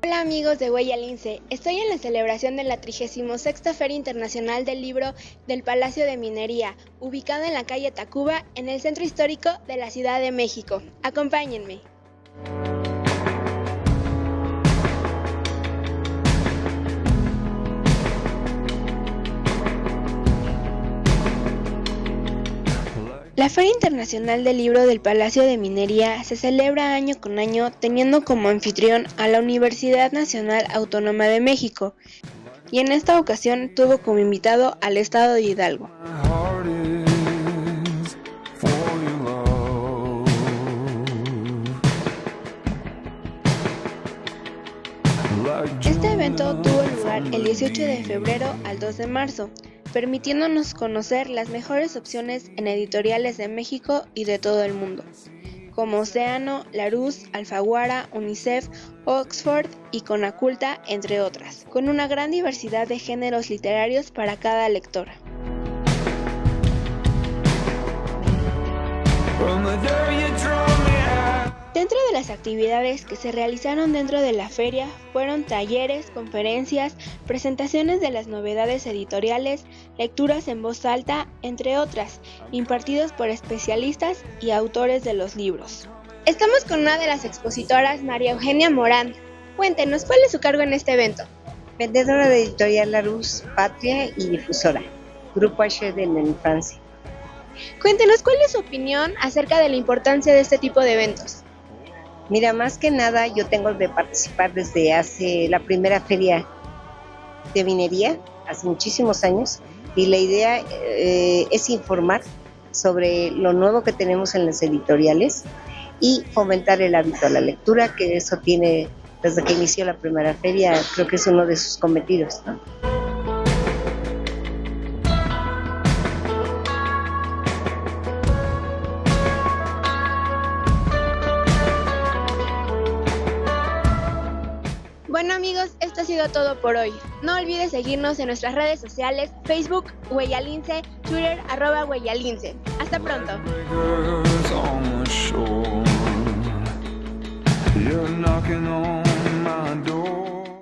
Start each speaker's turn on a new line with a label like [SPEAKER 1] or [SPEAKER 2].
[SPEAKER 1] Hola amigos de Huella Lince, estoy en la celebración de la 36 Feria Internacional del Libro del Palacio de Minería, ubicada en la calle Tacuba, en el centro histórico de la Ciudad de México. Acompáñenme. La Feria Internacional del Libro del Palacio de Minería se celebra año con año teniendo como anfitrión a la Universidad Nacional Autónoma de México y en esta ocasión tuvo como invitado al Estado de Hidalgo. Este evento tuvo lugar el 18 de febrero al 2 de marzo permitiéndonos conocer las mejores opciones en editoriales de México y de todo el mundo, como Océano, Larousse, Alfaguara, UNICEF, Oxford y Conaculta, entre otras, con una gran diversidad de géneros literarios para cada lectora. Dentro de las actividades que se realizaron dentro de la feria fueron talleres, conferencias, presentaciones de las novedades editoriales, lecturas en voz alta, entre otras, impartidos por especialistas y autores de los libros. Estamos con una de las expositoras, María Eugenia Morán. Cuéntenos, ¿cuál es su cargo en este evento?
[SPEAKER 2] Vendedora de Editorial Larus, Patria y difusora. Grupo H en Francia.
[SPEAKER 1] Cuéntenos, ¿cuál es su opinión acerca de la importancia de este tipo de eventos?
[SPEAKER 2] Mira, más que nada yo tengo de participar desde hace la primera feria de minería, hace muchísimos años, y la idea eh, es informar sobre lo nuevo que tenemos en las editoriales y fomentar el hábito a la lectura, que eso tiene, desde que inició la primera feria, creo que es uno de sus cometidos.
[SPEAKER 1] Bueno amigos, esto ha sido todo por hoy. No olvides seguirnos en nuestras redes sociales, Facebook, Hueyalince, Twitter, arroba Hueyalince. Hasta pronto.